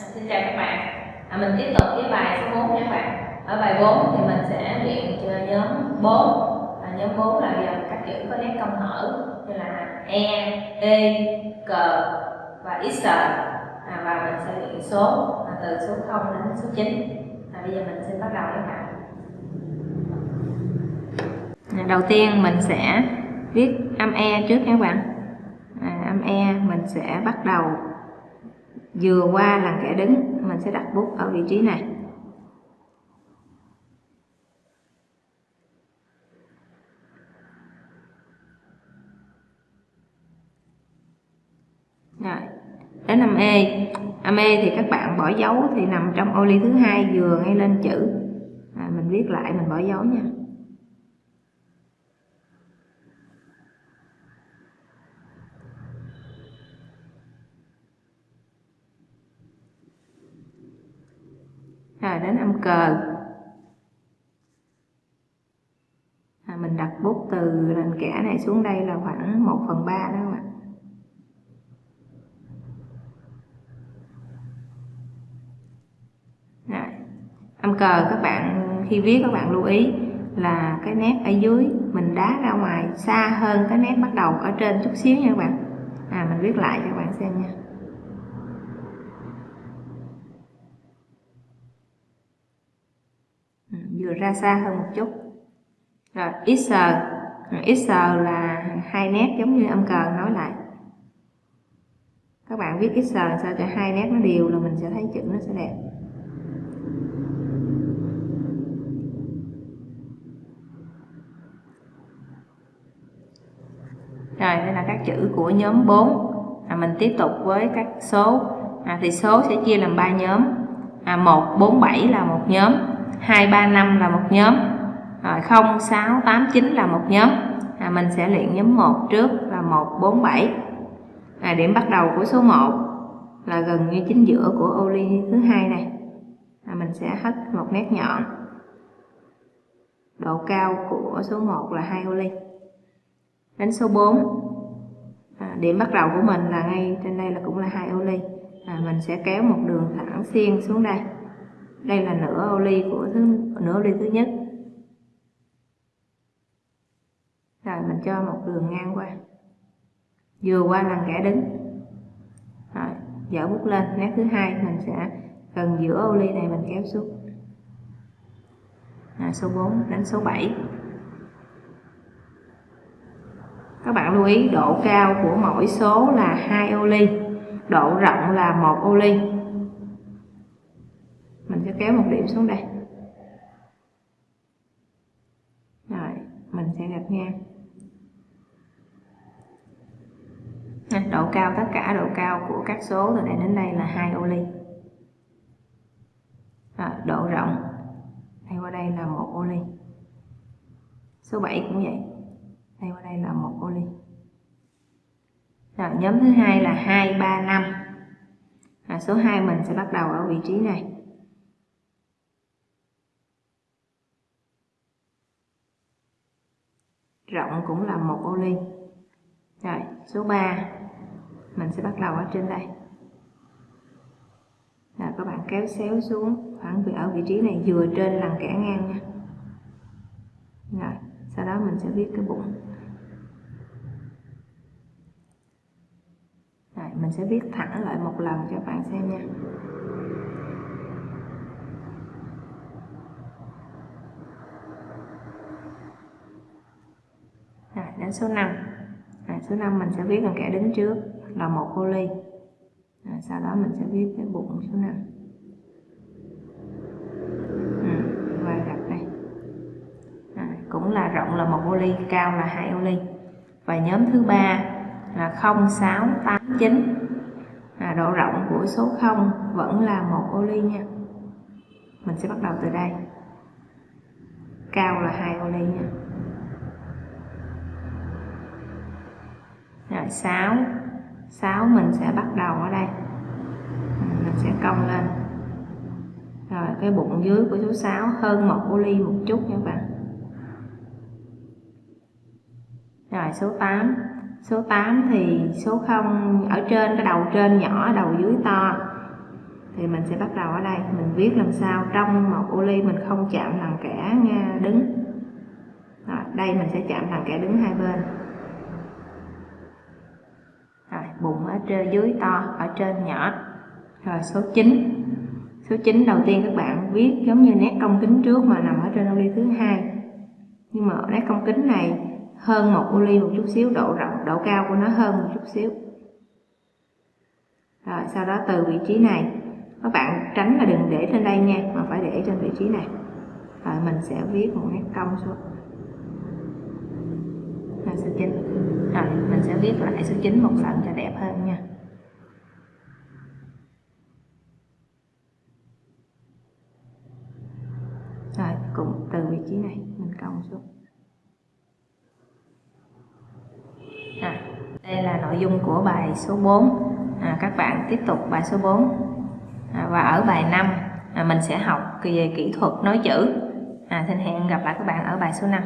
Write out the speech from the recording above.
À, xin chào các bạn. À, mình tiếp tục với bài số 4 nha các bạn. Ở bài 4 thì mình sẽ luyện cho nhóm 4 à, nhóm 4 là gồm các chữ có nét cong hở như là e e C và x. À, và mình sẽ luyện số à, từ số 0 đến số 9 à, bây giờ mình sẽ bắt đầu các bạn. Đầu tiên mình sẽ viết âm e trước nha các bạn. À, âm e mình sẽ bắt đầu vừa qua là kẻ đứng. Mình sẽ đặt bút ở vị trí này. Rồi. Đến năm e âm e thì các bạn bỏ dấu thì nằm trong ô ly thứ hai vừa ngay lên chữ. À, mình viết lại mình bỏ dấu nha. Đến âm cờ. À, mình đặt bút từ nền kẻ này xuống đây là khoảng 1 phần 3 đó các bạn rồi. âm cờ các bạn khi viết các bạn lưu ý là cái nét ở dưới mình đá ra ngoài xa hơn cái nét bắt đầu ở trên chút xíu nha các bạn. À mình viết lại cho các bạn xem nha. Vừa ra xa hơn một chút. Rồi x x là hai nét giống như âm cờ nói lại. Các bạn viết x sao cho hai nét nó đều là mình sẽ thấy chữ nó sẽ đẹp. Rồi đây là các chữ của nhóm 4 à, mình tiếp tục với các số. À, thì số sẽ chia làm ba nhóm. À, 1 4 7 là một nhóm. 2, 3, 5 là một nhóm. Rồi 0, 6, 8, 9 là một nhóm. À, mình sẽ luyện nhóm 1 trước là 1, 4, 7 à, điểm bắt đầu của số 1 là gần như chính giữa của ô ly thứ hai này. À, mình sẽ hết một nét nhọn. Độ cao của số 1 là 2 ô ly đến số 4 à, điểm bắt đầu của mình là ngay trên đây là cũng là hai ô ly à, mình sẽ kéo một đường thẳng xiên xuống đây đây là nửa ô ly của thứ nửa ô ly thứ nhất. Rồi mình cho một đường ngang qua. Vừa qua lần kẻ đứng. Rồi dở bút lên. Nét thứ hai mình sẽ gần giữa ô ly này mình kéo xuống. À, số 4 đến số 7 các bạn lưu ý độ cao của mỗi số là hai ô ly độ rộng là một ô ly kéo một điểm xuống đây. Rồi mình sẽ gạch ngang. Độ cao tất cả độ cao của các số từ đây đến đây là hai ô ly. Độ rộng đây qua đây là một ô ly. Số 7 cũng vậy đây qua đây là một ô ly. Rồi nhóm thứ hai là 2 3 5 à, số 2 mình sẽ bắt đầu ở vị trí này. Rộng cũng là một ô ly. Rồi, số 3 mình sẽ bắt đầu ở trên đây. Rồi, các bạn kéo xéo xuống khoảng ở vị trí này vừa trên lần kẻ ngang nha. Rồi, sau đó mình sẽ viết cái bụng. Rồi, mình sẽ viết thẳng lại một lần cho bạn xem nha. Đến số 5 à, số 5 mình sẽ viết bằng kẻ đứng trước là một ô ly. À, sau đó mình sẽ viết cái bụng số 5 và gạch đây. À, cũng là rộng là một ô ly cao là hai ô ly. Và nhóm thứ ba là 0689, à, độ rộng của số 0 vẫn là một ô ly nha. Mình sẽ bắt đầu từ đây. Cao là hai ô ly nha. Lại 6 6 mình sẽ bắt đầu ở đây. Mình sẽ cong lên. Rồi cái bụng dưới của số 6 hơn một ô ly một chút nha các bạn. Rồi số 8 số 8 thì số 0 ở trên cái đầu trên nhỏ đầu dưới to. Thì mình sẽ bắt đầu ở đây. Mình viết làm sao? Trong một ô ly mình không chạm thằng kẻ đứng. Rồi, đây mình sẽ chạm thằng kẻ đứng hai bên rồi bụng ở trên, dưới to, ở trên nhỏ. Rồi số 9 số 9 đầu tiên các bạn viết giống như nét cong kính trước mà nằm ở trên ô ly thứ hai. Nhưng mà nét cong kính này hơn một ô ly một chút xíu, độ rộng, độ cao của nó hơn một chút xíu. Rồi sau đó từ vị trí này. Các bạn tránh là đừng để trên đây nha, mà phải để trên vị trí này. Rồi mình sẽ viết một nét cong xuống là số 9 rồi mình sẽ viết lại số 9 một lần cho đẹp hơn nha. Rồi cũng từ vị trí này mình cong xuống. À, đây là nội dung của bài số 4 à, các bạn tiếp tục bài số 4 à, và ở bài 5 à, mình sẽ học về kỹ thuật nói chữ. À, xin hẹn gặp lại các bạn ở bài số 5